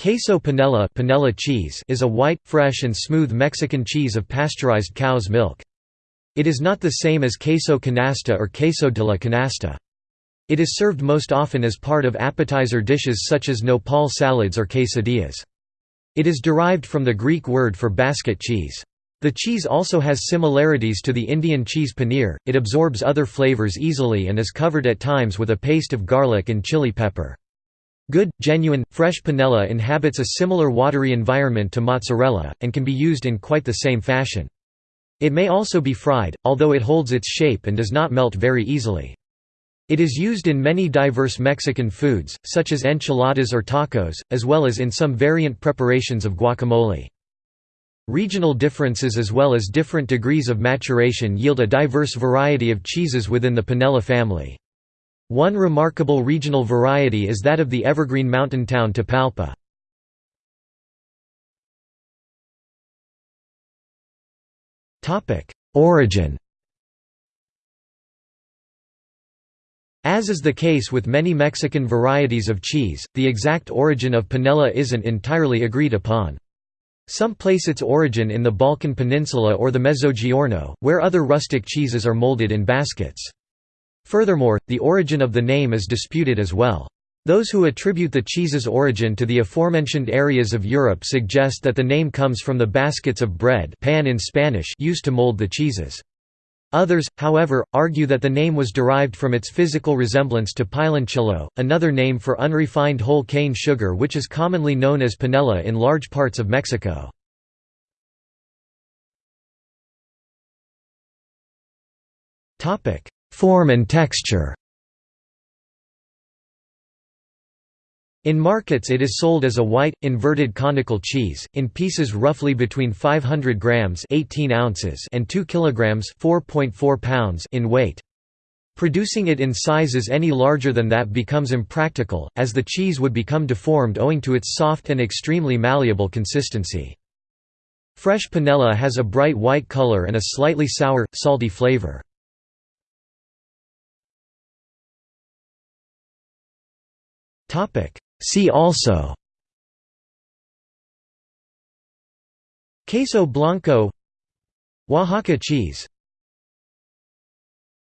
Queso panela, panela cheese is a white, fresh and smooth Mexican cheese of pasteurized cow's milk. It is not the same as queso canasta or queso de la canasta. It is served most often as part of appetizer dishes such as nopal salads or quesadillas. It is derived from the Greek word for basket cheese. The cheese also has similarities to the Indian cheese paneer, it absorbs other flavors easily and is covered at times with a paste of garlic and chili pepper. Good, genuine, fresh panela inhabits a similar watery environment to mozzarella, and can be used in quite the same fashion. It may also be fried, although it holds its shape and does not melt very easily. It is used in many diverse Mexican foods, such as enchiladas or tacos, as well as in some variant preparations of guacamole. Regional differences as well as different degrees of maturation yield a diverse variety of cheeses within the panela family. One remarkable regional variety is that of the evergreen mountain town Tapalpa. Origin As is the case with many Mexican varieties of cheese, the exact origin of panela isn't entirely agreed upon. Some place its origin in the Balkan Peninsula or the Mezzogiorno, where other rustic cheeses are molded in baskets. Furthermore, the origin of the name is disputed as well. Those who attribute the cheese's origin to the aforementioned areas of Europe suggest that the name comes from the baskets of bread pan in Spanish used to mold the cheeses. Others, however, argue that the name was derived from its physical resemblance to piloncillo, another name for unrefined whole cane sugar which is commonly known as panela in large parts of Mexico. Form and texture In markets it is sold as a white, inverted conical cheese, in pieces roughly between 500 grams 18 ounces and 2 kilograms 4.4 pounds in weight. Producing it in sizes any larger than that becomes impractical, as the cheese would become deformed owing to its soft and extremely malleable consistency. Fresh panela has a bright white color and a slightly sour, salty flavor. See also. Queso blanco. Oaxaca cheese